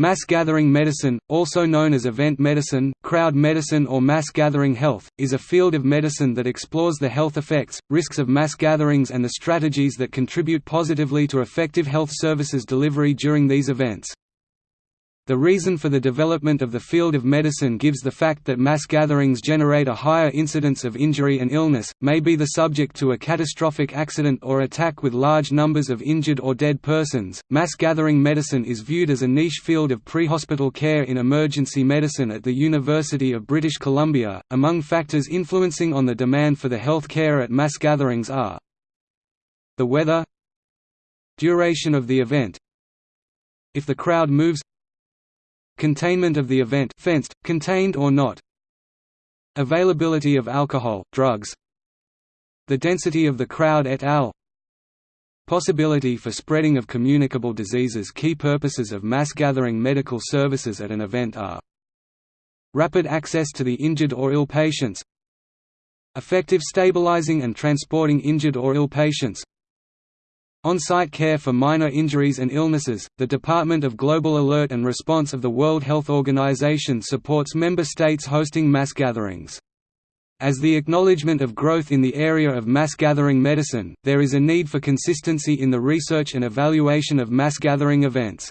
Mass gathering medicine, also known as event medicine, crowd medicine or mass gathering health, is a field of medicine that explores the health effects, risks of mass gatherings and the strategies that contribute positively to effective health services delivery during these events. The reason for the development of the field of medicine gives the fact that mass gatherings generate a higher incidence of injury and illness, may be the subject to a catastrophic accident or attack with large numbers of injured or dead persons. Mass gathering medicine is viewed as a niche field of pre-hospital care in emergency medicine at the University of British Columbia. Among factors influencing on the demand for the health care at mass gatherings are the weather, duration of the event, if the crowd moves Containment of the event fenced, contained or not. Availability of alcohol, drugs. The density of the crowd et al. Possibility for spreading of communicable diseases. Key purposes of mass gathering medical services at an event are Rapid access to the injured or ill patients. Effective stabilizing and transporting injured or ill patients on-site care for minor injuries and illnesses, the Department of Global Alert and Response of the World Health Organization supports member states hosting mass gatherings. As the acknowledgement of growth in the area of mass gathering medicine, there is a need for consistency in the research and evaluation of mass gathering events.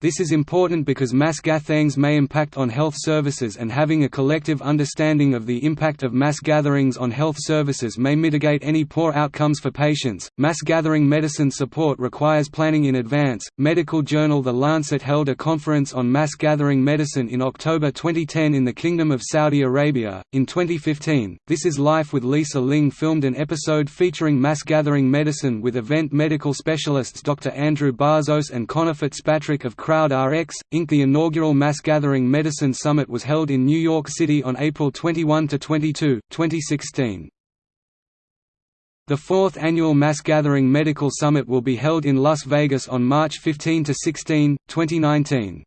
This is important because mass gatherings may impact on health services and having a collective understanding of the impact of mass gatherings on health services may mitigate any poor outcomes for patients. Mass gathering medicine support requires planning in advance. Medical journal The Lancet held a conference on mass gathering medicine in October 2010 in the Kingdom of Saudi Arabia. In 2015, This Is Life with Lisa Ling filmed an episode featuring mass gathering medicine with event medical specialists Dr. Andrew Barzos and Conor Fitzpatrick of CrowdRx, Inc. The inaugural Mass Gathering Medicine Summit was held in New York City on April 21–22, 2016. The fourth annual Mass Gathering Medical Summit will be held in Las Vegas on March 15–16, 2019.